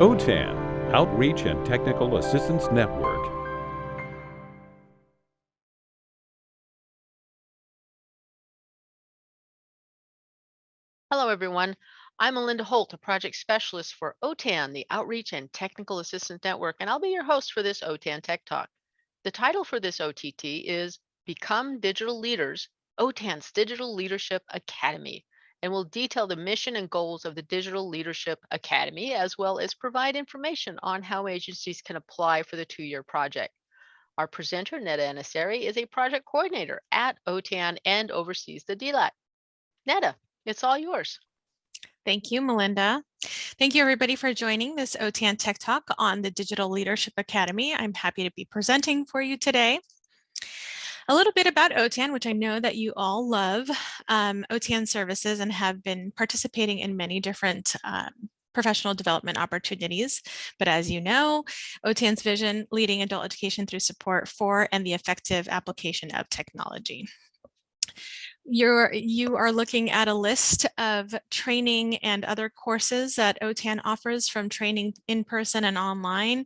OTAN, Outreach and Technical Assistance Network. Hello, everyone. I'm Melinda Holt, a project specialist for OTAN, the Outreach and Technical Assistance Network, and I'll be your host for this OTAN Tech Talk. The title for this OTT is Become Digital Leaders, OTAN's Digital Leadership Academy, and will detail the mission and goals of the Digital Leadership Academy, as well as provide information on how agencies can apply for the two-year project. Our presenter, Netta Anasari, is a project coordinator at OTAN and oversees the DLAC. Netta, it's all yours. Thank you, Melinda. Thank you, everybody, for joining this OTAN Tech Talk on the Digital Leadership Academy. I'm happy to be presenting for you today. A little bit about OTAN, which I know that you all love um, OTAN services and have been participating in many different um, professional development opportunities. But as you know, OTAN's vision, leading adult education through support for and the effective application of technology you're you are looking at a list of training and other courses that OTAN offers from training in person and online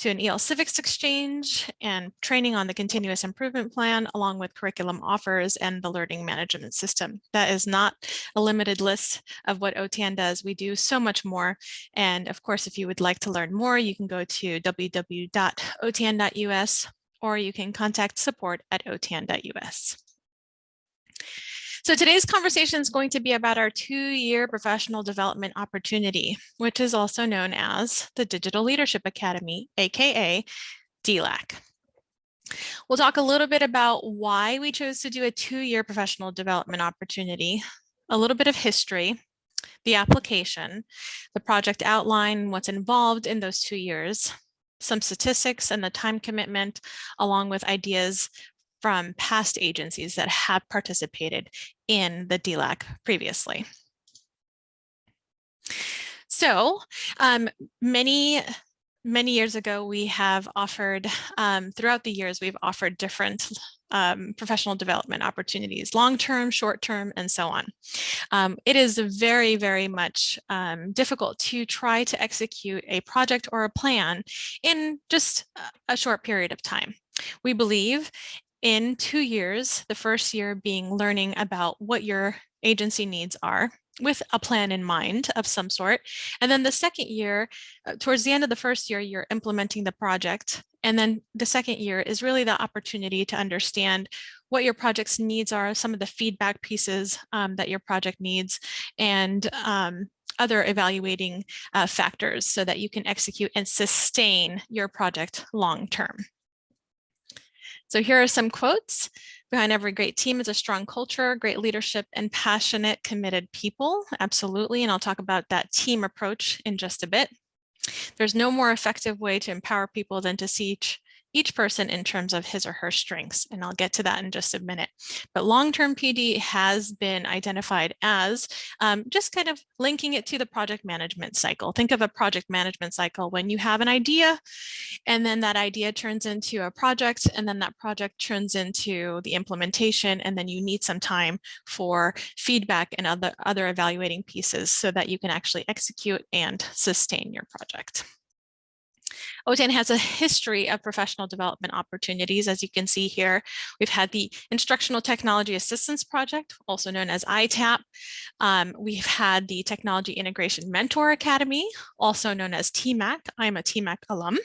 to an EL Civics Exchange and training on the continuous improvement plan along with curriculum offers and the learning management system. That is not a limited list of what OTAN does. We do so much more. And of course, if you would like to learn more, you can go to www.otan.us or you can contact support at otan.us. So today's conversation is going to be about our two-year professional development opportunity, which is also known as the Digital Leadership Academy, AKA DLAC. We'll talk a little bit about why we chose to do a two-year professional development opportunity, a little bit of history, the application, the project outline, what's involved in those two years, some statistics and the time commitment, along with ideas from past agencies that have participated in the DLAC previously. So um, many many years ago, we have offered, um, throughout the years, we've offered different um, professional development opportunities, long-term, short-term, and so on. Um, it is very, very much um, difficult to try to execute a project or a plan in just a short period of time. We believe in two years, the first year being learning about what your agency needs are with a plan in mind of some sort. And then the second year, uh, towards the end of the first year, you're implementing the project. And then the second year is really the opportunity to understand what your project's needs are, some of the feedback pieces um, that your project needs, and um, other evaluating uh, factors so that you can execute and sustain your project long term. So here are some quotes. Behind every great team is a strong culture, great leadership, and passionate, committed people. Absolutely. And I'll talk about that team approach in just a bit. There's no more effective way to empower people than to see each each person in terms of his or her strengths. And I'll get to that in just a minute. But long-term PD has been identified as um, just kind of linking it to the project management cycle. Think of a project management cycle when you have an idea and then that idea turns into a project and then that project turns into the implementation and then you need some time for feedback and other, other evaluating pieces so that you can actually execute and sustain your project. OTAN has a history of professional development opportunities. As you can see here, we've had the Instructional Technology Assistance Project, also known as ITAP. Um, we've had the Technology Integration Mentor Academy, also known as TIMAC. I'm a TIMAC alum.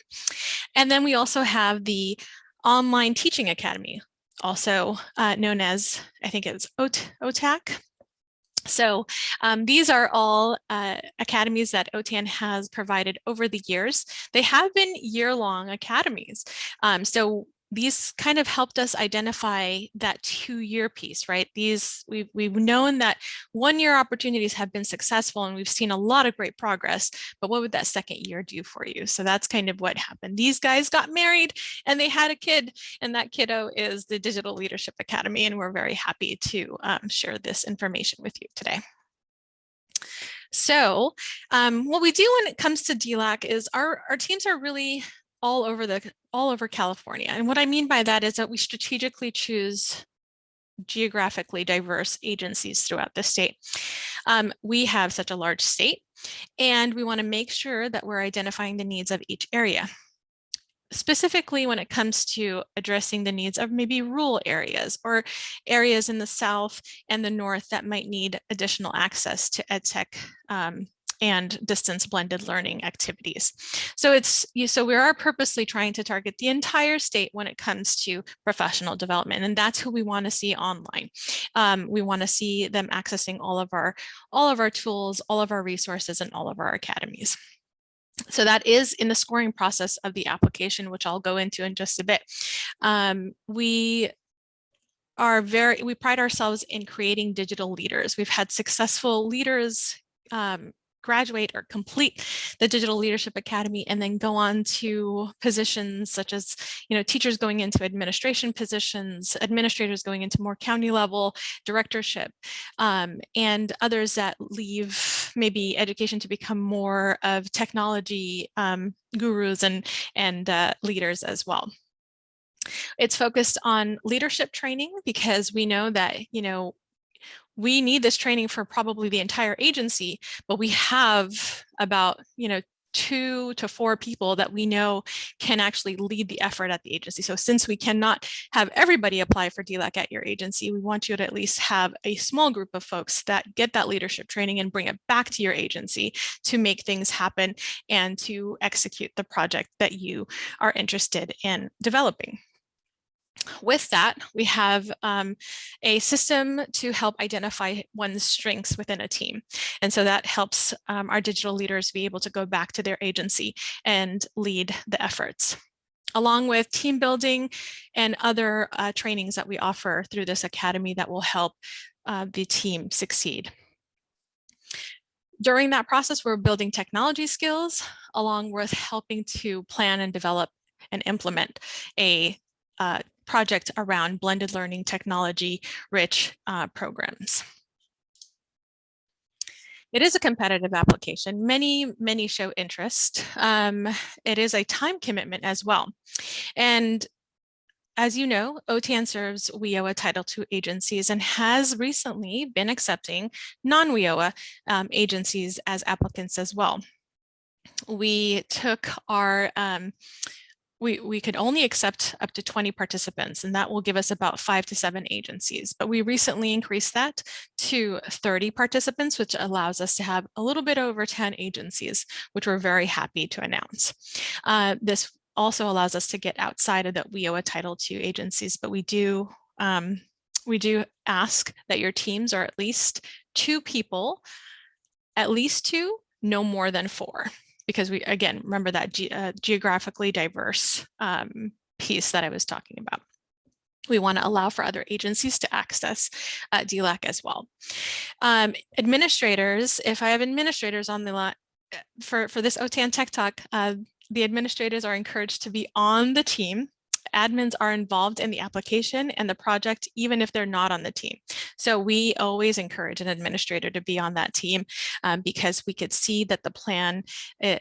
And then we also have the Online Teaching Academy, also uh, known as, I think it's OTAC, so um, these are all uh, academies that OTAN has provided over the years. They have been year-long academies. Um, so these kind of helped us identify that two-year piece, right? These we've we've known that one-year opportunities have been successful, and we've seen a lot of great progress. But what would that second year do for you? So that's kind of what happened. These guys got married, and they had a kid, and that kiddo is the Digital Leadership Academy, and we're very happy to um, share this information with you today. So um, what we do when it comes to DLAC is our, our teams are really all over the all over California. And what I mean by that is that we strategically choose geographically diverse agencies throughout the state. Um, we have such a large state and we want to make sure that we're identifying the needs of each area specifically when it comes to addressing the needs of maybe rural areas or areas in the south and the north that might need additional access to EdTech um, and distance blended learning activities. So it's so we are purposely trying to target the entire state when it comes to professional development, and that's who we want to see online. Um, we want to see them accessing all of our all of our tools, all of our resources, and all of our academies. So that is in the scoring process of the application, which I'll go into in just a bit. Um, we are very, we pride ourselves in creating digital leaders. We've had successful leaders um, graduate or complete the Digital Leadership Academy and then go on to positions such as, you know, teachers going into administration positions, administrators going into more county level directorship, um, and others that leave maybe education to become more of technology um, gurus and, and uh, leaders as well. It's focused on leadership training because we know that, you know, we need this training for probably the entire agency, but we have about, you know, two to four people that we know can actually lead the effort at the agency. So since we cannot have everybody apply for DLAC at your agency, we want you to at least have a small group of folks that get that leadership training and bring it back to your agency to make things happen and to execute the project that you are interested in developing. With that, we have um, a system to help identify one's strengths within a team. And so that helps um, our digital leaders be able to go back to their agency and lead the efforts along with team building and other uh, trainings that we offer through this academy that will help uh, the team succeed. During that process, we're building technology skills along with helping to plan and develop and implement a uh, project around blended learning technology rich uh, programs. It is a competitive application. Many, many show interest. Um, it is a time commitment as well. And as you know, OTAN serves WIOA Title II agencies and has recently been accepting non-WIOA um, agencies as applicants as well. We took our um, we, we could only accept up to 20 participants, and that will give us about five to seven agencies. But we recently increased that to 30 participants, which allows us to have a little bit over 10 agencies, which we're very happy to announce. Uh, this also allows us to get outside of that WIOA Title II agencies, but we do um, we do ask that your teams are at least two people, at least two, no more than four because we, again, remember that ge uh, geographically diverse um, piece that I was talking about. We want to allow for other agencies to access uh, DLAC as well. Um, administrators, if I have administrators on the line, uh, for, for this OTAN Tech Talk, uh, the administrators are encouraged to be on the team admins are involved in the application and the project, even if they're not on the team. So we always encourage an administrator to be on that team um, because we could see that the plan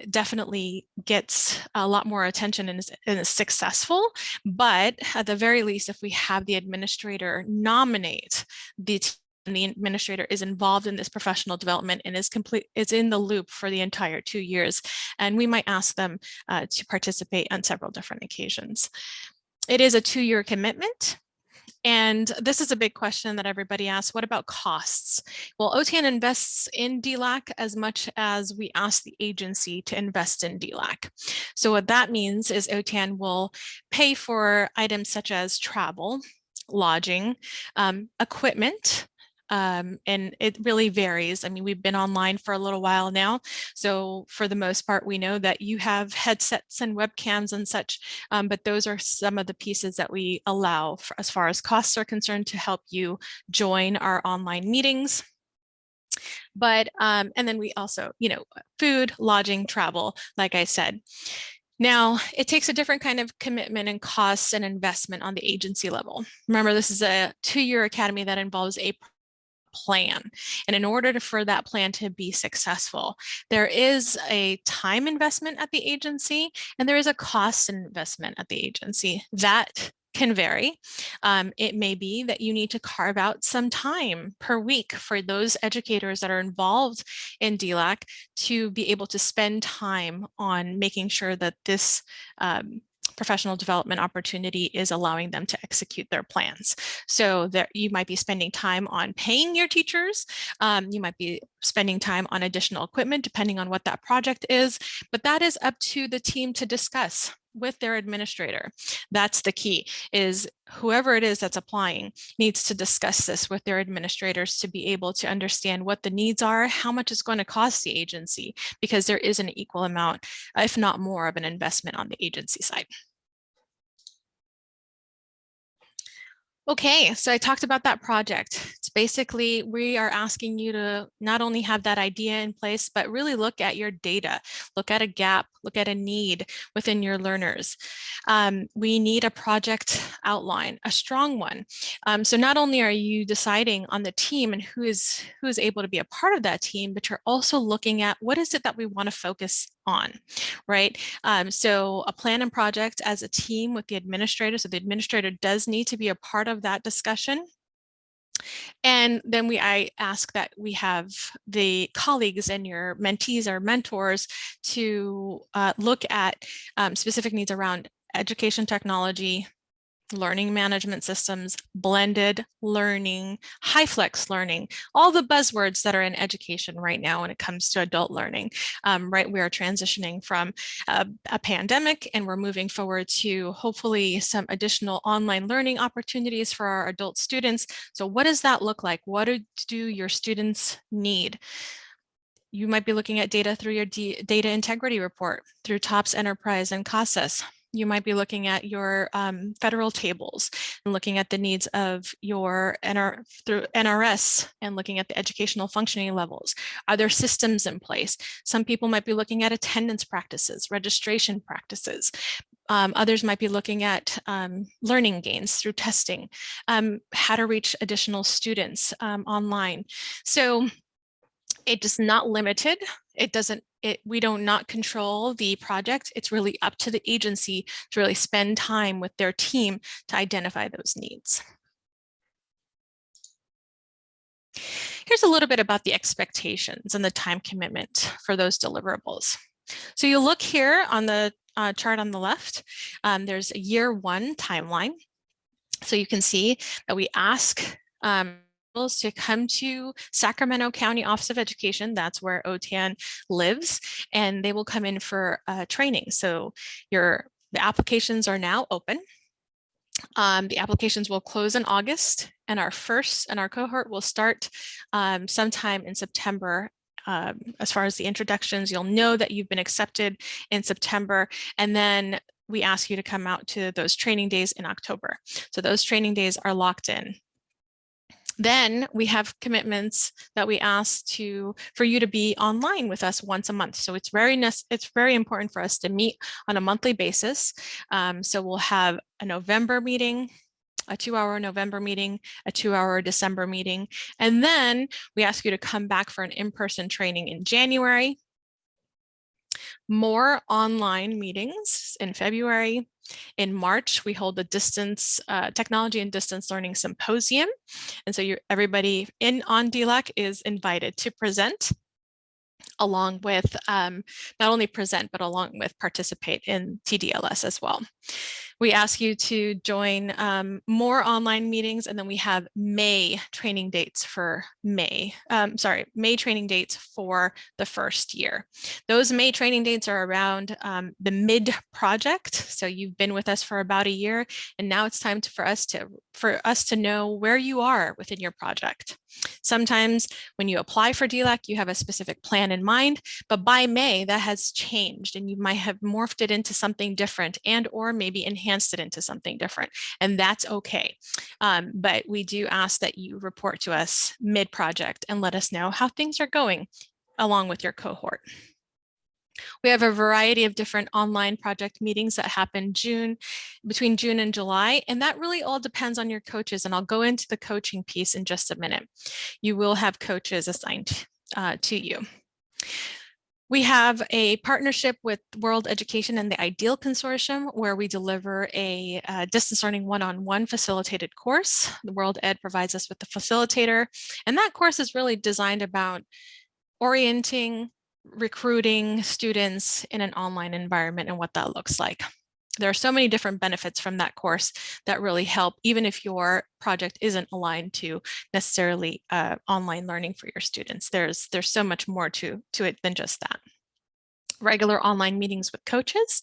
definitely gets a lot more attention and is, and is successful. But at the very least, if we have the administrator nominate the and the administrator is involved in this professional development and is complete is in the loop for the entire two years and we might ask them uh, to participate on several different occasions it is a two-year commitment. And this is a big question that everybody asks, what about costs? Well, OTAN invests in DLAC as much as we ask the agency to invest in DLAC. So what that means is OTAN will pay for items such as travel, lodging, um, equipment, um, and it really varies. I mean, we've been online for a little while now. So for the most part, we know that you have headsets and webcams and such, um, but those are some of the pieces that we allow for, as far as costs are concerned to help you join our online meetings but um, and then we also you know food lodging travel like i said now, it takes a different kind of commitment and costs and investment on the agency level. Remember, this is a two-year academy that involves a plan. And in order for that plan to be successful, there is a time investment at the agency and there is a cost investment at the agency that can vary. Um, it may be that you need to carve out some time per week for those educators that are involved in DLAC to be able to spend time on making sure that this um, professional development opportunity is allowing them to execute their plans. So that you might be spending time on paying your teachers. Um, you might be spending time on additional equipment, depending on what that project is, but that is up to the team to discuss with their administrator. That's the key is whoever it is that's applying needs to discuss this with their administrators to be able to understand what the needs are, how much it's going to cost the agency, because there is an equal amount, if not more of an investment on the agency side. Okay, so I talked about that project. It's basically we are asking you to not only have that idea in place, but really look at your data, look at a gap, look at a need within your learners. Um, we need a project outline, a strong one. Um, so not only are you deciding on the team and who is who is able to be a part of that team, but you're also looking at what is it that we want to focus on, right? Um, so a plan and project as a team with the administrator. So the administrator does need to be a part of that discussion. And then we I ask that we have the colleagues and your mentees or mentors to uh, look at um, specific needs around education technology, learning management systems, blended learning, high flex learning, all the buzzwords that are in education right now when it comes to adult learning, um, right? We are transitioning from a, a, pandemic and we're moving forward to hopefully some additional online learning opportunities for our adult students. So what does that look like? What do, your students need? You might be looking at data through your D data integrity report, through TOPS Enterprise and CASAS, you might be looking at your um, federal tables and looking at the needs of your NR through NRS and looking at the educational functioning levels. Are there systems in place? Some people might be looking at attendance practices, registration practices. Um, others might be looking at um, learning gains through testing, um, how to reach additional students um, online. So it is not limited. It doesn't, it, we don't not control the project. It's really up to the agency to really spend time with their team to identify those needs. Here's a little bit about the expectations and the time commitment for those deliverables. So you look here on the uh, chart on the left, um, there's a year one timeline. So you can see that we ask um, to come to Sacramento County Office of Education. That's where OTAN lives, and they will come in for uh, training. So your the applications are now open. Um, the applications will close in August, and our first and our cohort will start um, sometime in September um, as far as the introductions, you'll know that you've been accepted in September, and then we ask you to come out to those training days in October. So those training days are locked in. Then we have commitments that we ask to for you to be online with us once a month. So it's very it's very important for us to meet on a monthly basis. Um, so we'll have a November meeting, a two hour November meeting, a two hour December meeting. And then we ask you to come back for an in-person training in January, more online meetings in February, in March, we hold the distance uh, technology and distance learning symposium. And so everybody in on DLAC is invited to present along with um, not only present, but along with participate in TDLS as well. We ask you to join um, more online meetings and then we have May training dates for May, um, sorry, May training dates for the first year. Those May training dates are around um, the mid project. So you've been with us for about a year and now it's time to, for us to for us to know where you are within your project. Sometimes when you apply for DLAC, you have a specific plan in mind, but by May that has changed and you might have morphed it into something different and or maybe enhanced it into something different. And that's okay. Um, but we do ask that you report to us mid-project and let us know how things are going along with your cohort. We have a variety of different online project meetings that happen June, between June and July, and that really all depends on your coaches. And I'll go into the coaching piece in just a minute. You will have coaches assigned uh, to you. We have a partnership with World Education and the IDEAL Consortium where we deliver a uh, distance learning one-on-one -on -one facilitated course. The World Ed provides us with the facilitator and that course is really designed about orienting, recruiting students in an online environment and what that looks like. There are so many different benefits from that course that really help, even if your project isn't aligned to necessarily uh, online learning for your students. There's, there's so much more to, to it than just that regular online meetings with coaches.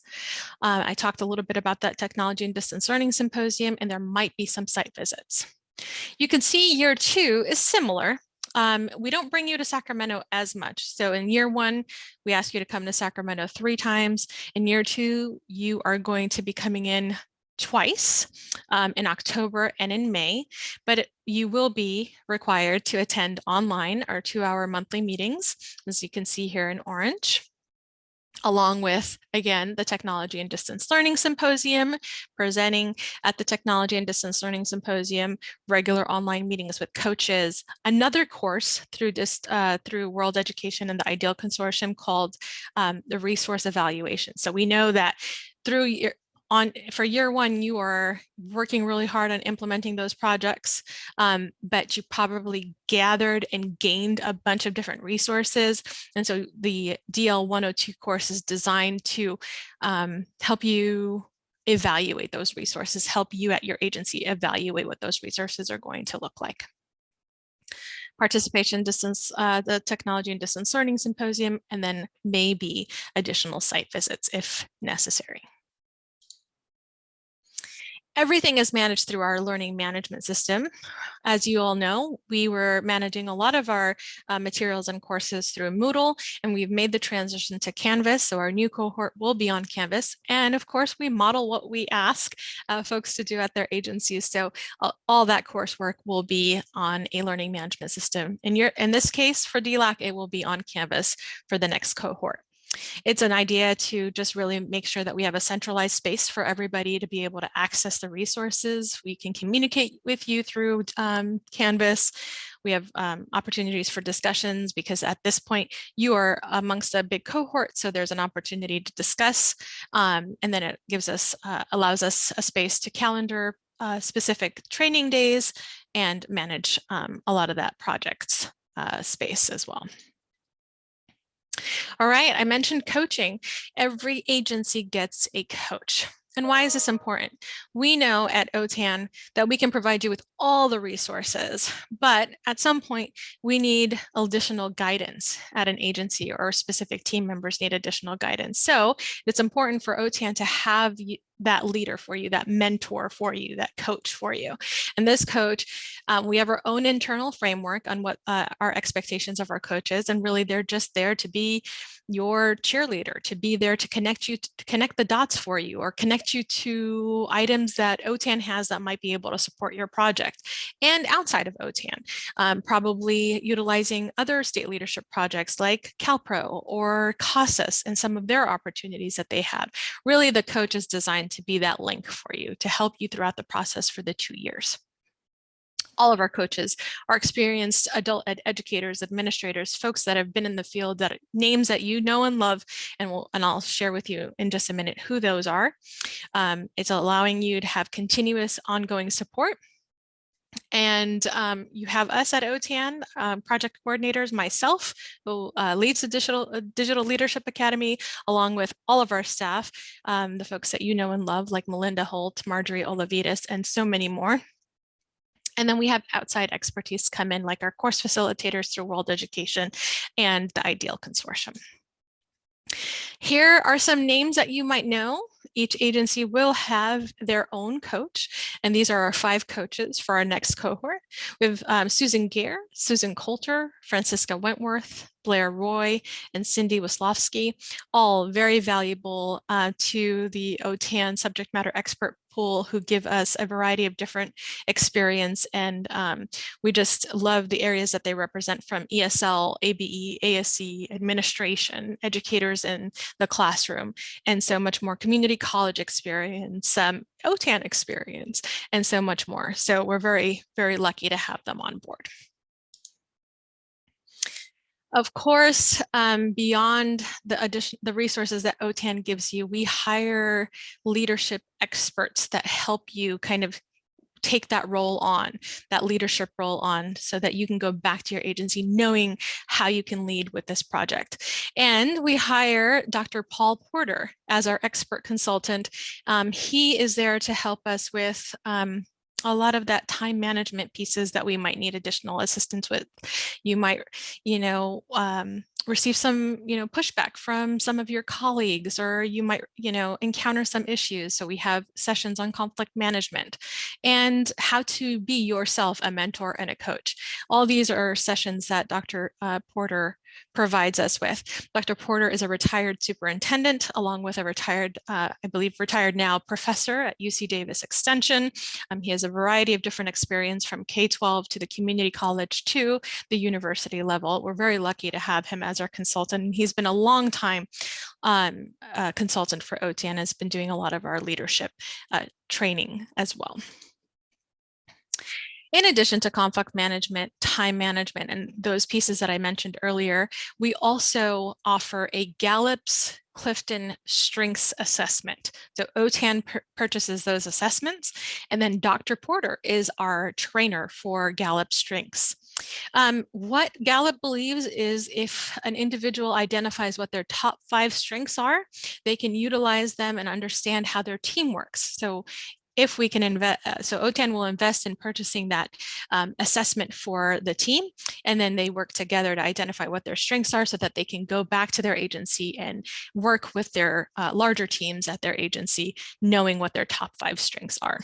Uh, I talked a little bit about that technology and distance learning symposium, and there might be some site visits. You can see year two is similar um, we don't bring you to Sacramento as much. So in year one, we ask you to come to Sacramento three times. In year two, you are going to be coming in twice um, in October and in May, but you will be required to attend online our two hour monthly meetings, as you can see here in orange along with, again, the Technology and Distance Learning Symposium, presenting at the Technology and Distance Learning Symposium, regular online meetings with coaches, another course through, this, uh, through World Education and the IDEAL Consortium called um, the Resource Evaluation. So we know that through your, on for year one, you are working really hard on implementing those projects, um, but you probably gathered and gained a bunch of different resources. And so the DL 102 course is designed to um, help you evaluate those resources, help you at your agency evaluate what those resources are going to look like participation distance, uh, the technology and distance learning symposium, and then maybe additional site visits if necessary. Everything is managed through our learning management system. As you all know, we were managing a lot of our uh, materials and courses through Moodle, and we've made the transition to Canvas. So our new cohort will be on Canvas. And of course, we model what we ask uh, folks to do at their agencies. So uh, all that coursework will be on a learning management system. In, your, in this case, for DLAC, it will be on Canvas for the next cohort. It's an idea to just really make sure that we have a centralized space for everybody to be able to access the resources. We can communicate with you through um, Canvas. We have um, opportunities for discussions because at this point you are amongst a big cohort, so there's an opportunity to discuss. Um, and then it gives us, uh, allows us a space to calendar uh, specific training days and manage um, a lot of that projects uh, space as well. All right, I mentioned coaching. Every agency gets a coach. And why is this important? We know at OTAN that we can provide you with all the resources, but at some point we need additional guidance at an agency or specific team members need additional guidance. So it's important for OTAN to have that leader for you, that mentor for you, that coach for you. And this coach, um, we have our own internal framework on what uh, our expectations of our coaches, and really they're just there to be your cheerleader, to be there to connect you, to connect the dots for you, or connect you to items that OTAN has that might be able to support your project. And outside of OTAN, um, probably utilizing other state leadership projects like CalPro or CASAS and some of their opportunities that they have. Really, the coach is designed to be that link for you to help you throughout the process for the two years all of our coaches are experienced adult ed educators, administrators, folks that have been in the field that names that you know and love, and we'll, and I'll share with you in just a minute who those are. Um, it's allowing you to have continuous ongoing support and um, you have us at OTAN, um, project coordinators, myself, who uh, leads the Digital, uh, Digital Leadership Academy, along with all of our staff, um, the folks that you know and love, like Melinda Holt, Marjorie Olavides, and so many more. And then we have outside expertise come in, like our course facilitators through World Education and the IDEAL Consortium. Here are some names that you might know. Each agency will have their own coach, and these are our five coaches for our next cohort. We have um, Susan Gaer, Susan Coulter, Francisca Wentworth, Blair Roy and Cindy Wislowski, all very valuable uh, to the OTAN subject matter expert pool who give us a variety of different experience. And um, we just love the areas that they represent from ESL, ABE, ASE, administration, educators in the classroom, and so much more community college experience, um, OTAN experience, and so much more. So we're very, very lucky to have them on board. Of course, um, beyond the addition, the resources that OTAN gives you, we hire leadership experts that help you kind of take that role on, that leadership role on, so that you can go back to your agency knowing how you can lead with this project. And we hire Dr. Paul Porter as our expert consultant. Um, he is there to help us with um, a lot of that time management pieces that we might need additional assistance with. You might, you know, um, receive some, you know, pushback from some of your colleagues, or you might, you know, encounter some issues. So we have sessions on conflict management and how to be yourself a mentor and a coach. All these are sessions that Dr. Uh, Porter provides us with. Dr. Porter is a retired superintendent along with a retired, uh, I believe retired now professor at UC Davis Extension. Um, he has a variety of different experience from K-12 to the community college to the university level. We're very lucky to have him as our consultant. He's been a long time um, uh, consultant for OTAN, has been doing a lot of our leadership uh, training as well. In addition to conflict management, time management, and those pieces that I mentioned earlier, we also offer a Gallup's Clifton Strengths Assessment. So OTAN purchases those assessments, and then Dr. Porter is our trainer for Gallup Strengths. Um, what Gallup believes is if an individual identifies what their top five strengths are, they can utilize them and understand how their team works. So if we can invest, uh, so OTAN will invest in purchasing that um, assessment for the team, and then they work together to identify what their strengths are so that they can go back to their agency and work with their uh, larger teams at their agency, knowing what their top five strengths are.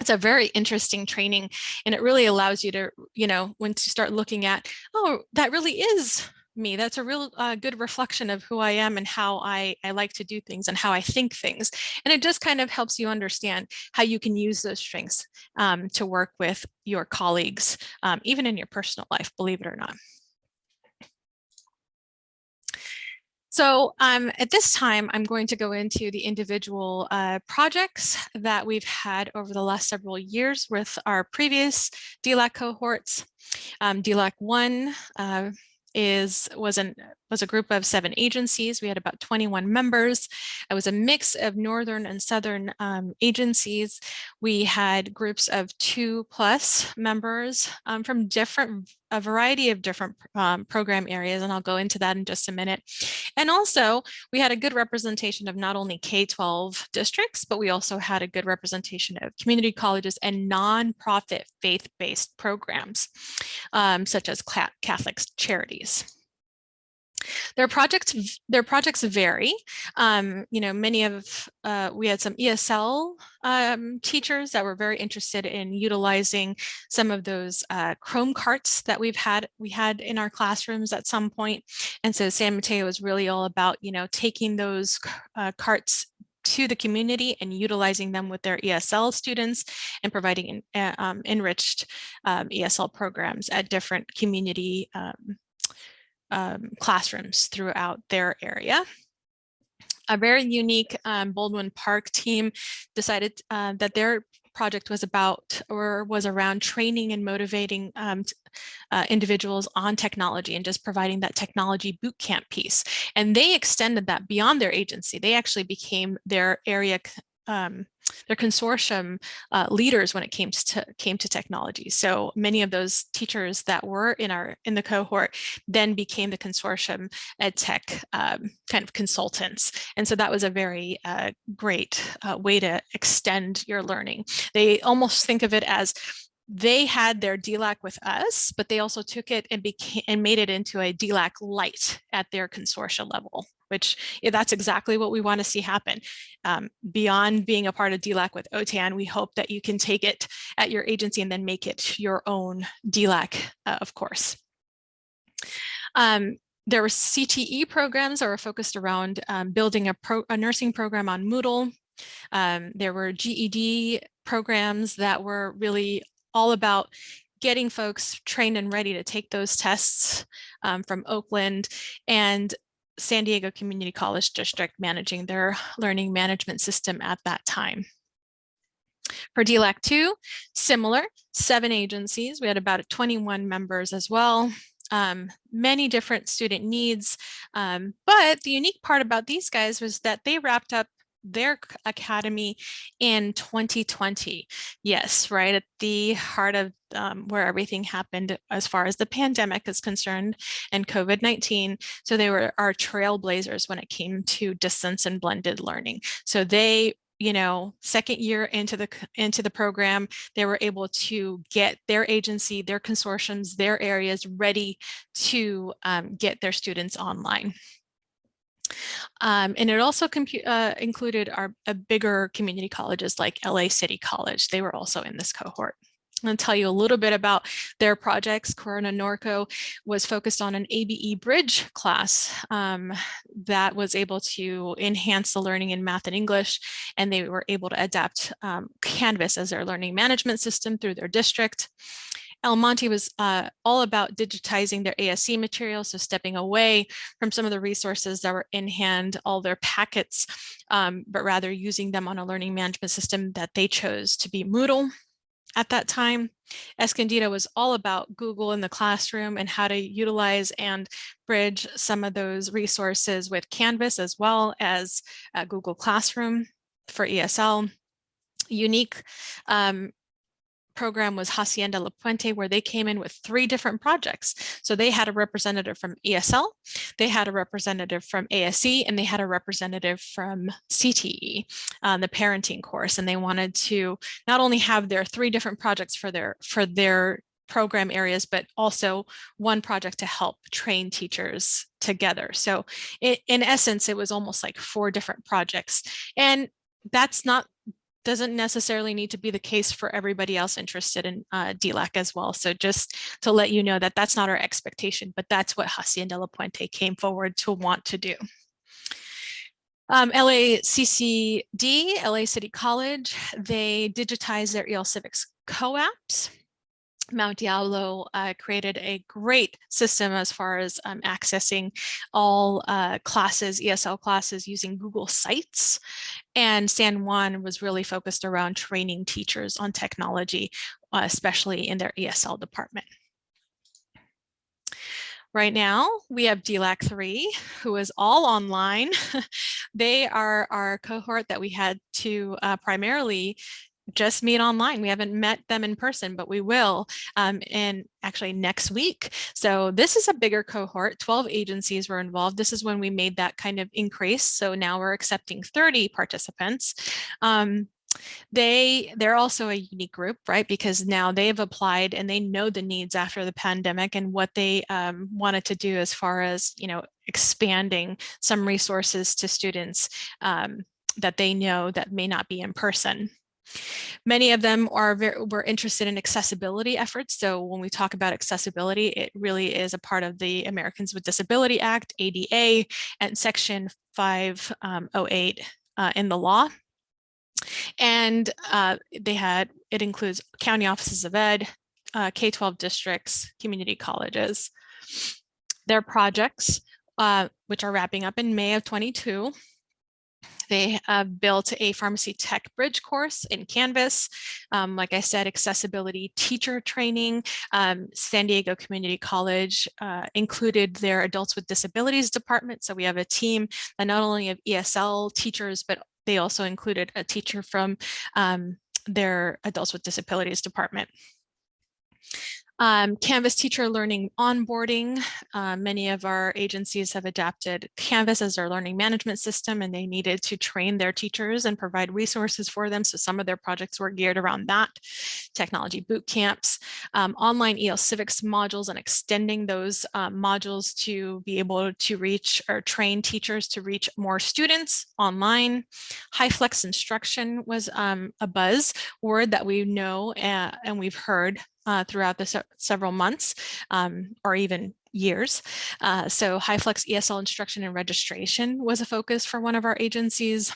It's a very interesting training and it really allows you to you know when to start looking at oh that really is me. That's a real uh, good reflection of who I am and how I, I like to do things and how I think things. And it just kind of helps you understand how you can use those strengths um, to work with your colleagues, um, even in your personal life, believe it or not. So um, at this time, I'm going to go into the individual uh, projects that we've had over the last several years with our previous DLAC cohorts. Um, DLAC 1 uh, is was an was a group of seven agencies. We had about 21 members. It was a mix of northern and southern um, agencies. We had groups of two plus members um, from different, a variety of different um, program areas, and I'll go into that in just a minute. And also, we had a good representation of not only K-12 districts, but we also had a good representation of community colleges and nonprofit faith-based programs, um, such as Catholic charities. Their projects, their projects vary. Um, you know, many of, uh, we had some ESL um, teachers that were very interested in utilizing some of those uh, Chrome carts that we've had, we had in our classrooms at some point. And so San Mateo is really all about, you know, taking those uh, carts to the community and utilizing them with their ESL students and providing uh, um, enriched um, ESL programs at different community um, um, classrooms throughout their area. A very unique um, Baldwin Park team decided uh, that their project was about or was around training and motivating um, uh, individuals on technology and just providing that technology boot camp piece. And they extended that beyond their agency. They actually became their area um, their consortium uh, leaders when it came to came to technology. So many of those teachers that were in our in the cohort then became the consortium ed tech um, kind of consultants. And so that was a very uh, great uh, way to extend your learning. They almost think of it as they had their DLAC with us, but they also took it and became and made it into a DLAC light at their consortia level which yeah, that's exactly what we want to see happen. Um, beyond being a part of DLAC with OTAN, we hope that you can take it at your agency and then make it your own DLAC, uh, of course. Um, there were CTE programs that were focused around um, building a, pro a nursing program on Moodle. Um, there were GED programs that were really all about getting folks trained and ready to take those tests um, from Oakland and San Diego Community College District managing their learning management system at that time. For DLAC 2, similar, seven agencies. We had about 21 members as well. Um, many different student needs. Um, but the unique part about these guys was that they wrapped up their academy in 2020. Yes, right at the heart of um, where everything happened as far as the pandemic is concerned and COVID-19. So they were our trailblazers when it came to distance and blended learning. So they you know second year into the into the program they were able to get their agency their consortiums their areas ready to um, get their students online um, and it also uh, included our bigger community colleges like LA City College. They were also in this cohort. I'm going to tell you a little bit about their projects. Corona Norco was focused on an ABE bridge class um, that was able to enhance the learning in math and English, and they were able to adapt um, Canvas as their learning management system through their district. El Monte was uh, all about digitizing their ASE materials, so stepping away from some of the resources that were in hand, all their packets, um, but rather using them on a learning management system that they chose to be Moodle at that time. Escondido was all about Google in the classroom and how to utilize and bridge some of those resources with Canvas as well as uh, Google Classroom for ESL. Unique um, program was Hacienda La Puente, where they came in with three different projects. So they had a representative from ESL, they had a representative from ASE, and they had a representative from CTE, uh, the parenting course. And they wanted to not only have their three different projects for their for their program areas, but also one project to help train teachers together. So it, in essence, it was almost like four different projects. And that's not doesn't necessarily need to be the case for everybody else interested in uh, DLAC as well. So just to let you know that that's not our expectation, but that's what Hacienda La Puente came forward to want to do. Um, LACCD, LA City College, they digitized their EL Civics COAAPs. Mount Diablo uh, created a great system as far as um, accessing all uh, classes, ESL classes using Google Sites. And San Juan was really focused around training teachers on technology, uh, especially in their ESL department. Right now, we have DLAC 3, who is all online. they are our cohort that we had to uh, primarily just meet online. We haven't met them in person, but we will um, in actually next week. So this is a bigger cohort, 12 agencies were involved. This is when we made that kind of increase. So now we're accepting 30 participants. Um, they they're also a unique group right because now they've applied and they know the needs after the pandemic and what they um, wanted to do as far as you know expanding some resources to students um, that they know that may not be in person Many of them are very, were interested in accessibility efforts. So when we talk about accessibility, it really is a part of the Americans with Disability Act, ADA, and Section 508 um, uh, in the law. And uh, they had, it includes county offices of ed, uh, K-12 districts, community colleges. Their projects, uh, which are wrapping up in May of 22, they uh, built a pharmacy tech bridge course in Canvas. Um, like I said, accessibility teacher training. Um, San Diego Community College uh, included their adults with disabilities department. So we have a team that not only of ESL teachers, but they also included a teacher from um, their adults with disabilities department. Um, Canvas teacher learning onboarding. Uh, many of our agencies have adapted Canvas as their learning management system and they needed to train their teachers and provide resources for them. So some of their projects were geared around that. Technology boot camps, um, online EL civics modules and extending those uh, modules to be able to reach or train teachers to reach more students online. High flex instruction was um, a buzz word that we know uh, and we've heard uh, throughout the se several months um, or even years. Uh, so HyFlex ESL instruction and registration was a focus for one of our agencies,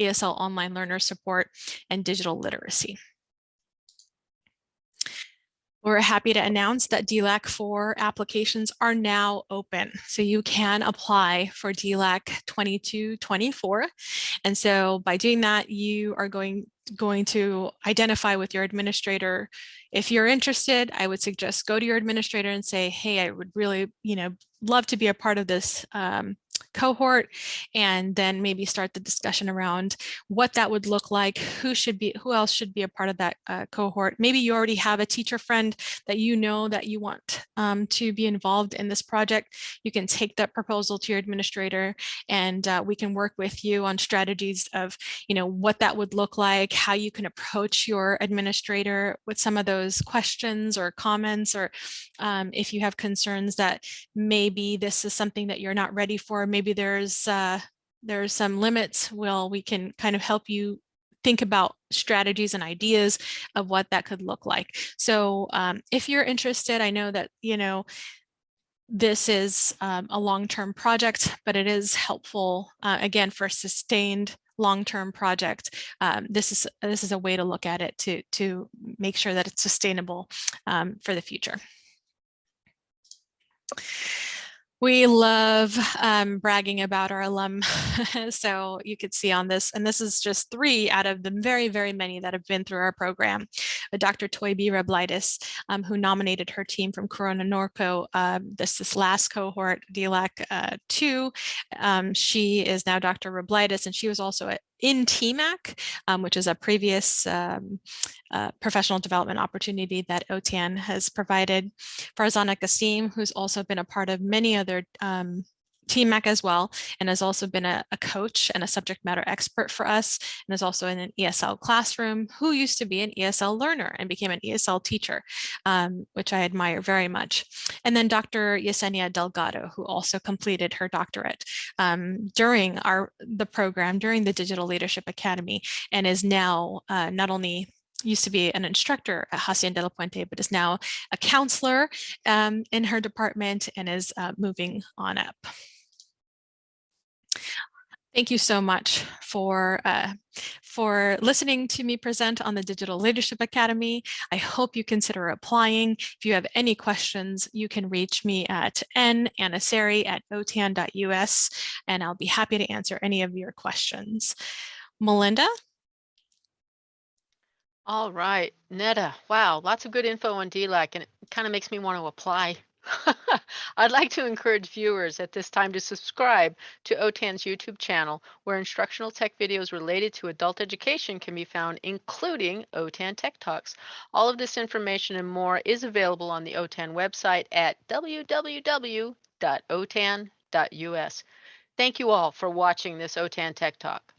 ESL online learner support, and digital literacy. We're happy to announce that DLAC 4 applications are now open. So you can apply for DLAC 2224. And so by doing that, you are going, going to identify with your administrator. If you're interested, I would suggest go to your administrator and say, hey, I would really, you know, love to be a part of this um, cohort and then maybe start the discussion around what that would look like, who should be, who else should be a part of that uh, cohort. Maybe you already have a teacher friend that you know that you want um, to be involved in this project. You can take that proposal to your administrator and uh, we can work with you on strategies of, you know, what that would look like, how you can approach your administrator with some of those questions or comments, or um, if you have concerns that maybe this is something that you're not ready for, maybe there's uh, there's some limits, well, we can kind of help you think about strategies and ideas of what that could look like. So um, if you're interested, I know that, you know, this is um, a long-term project, but it is helpful, uh, again, for sustained long-term project. Um, this is this is a way to look at it to to make sure that it's sustainable um, for the future. We love um, bragging about our alum. so you could see on this, and this is just three out of the very, very many that have been through our program. Uh, Dr. Toybi Reblitis, um, who nominated her team from Corona Norco, um, this, this last cohort, DLAC uh, 2. Um, she is now Dr. Reblitis, and she was also at in TIMAC, um, which is a previous um, uh, professional development opportunity that OTAN has provided. Farzana Kasim, who's also been a part of many other um, TIMAC as well, and has also been a, a, coach and a subject matter expert for us, and is also in an ESL classroom, who used to be an ESL learner and became an ESL teacher, um, which I admire very much. And then Dr. Yesenia Delgado, who also completed her doctorate um, during our the program, during the Digital Leadership Academy, and is now uh, not only used to be an instructor at Hacienda de la Puente, but is now a counselor um, in her department and is uh, moving on up. Thank you so much for uh, for listening to me present on the Digital Leadership Academy. I hope you consider applying. If you have any questions, you can reach me at nanasari at otan.us, and I'll be happy to answer any of your questions. Melinda? All right, Netta, wow, lots of good info on DLAC, and it kind of makes me want to apply. I'd like to encourage viewers at this time to subscribe to OTAN's YouTube channel, where instructional tech videos related to adult education can be found, including OTAN Tech Talks. All of this information and more is available on the OTAN website at www.otan.us. Thank you all for watching this OTAN Tech Talk.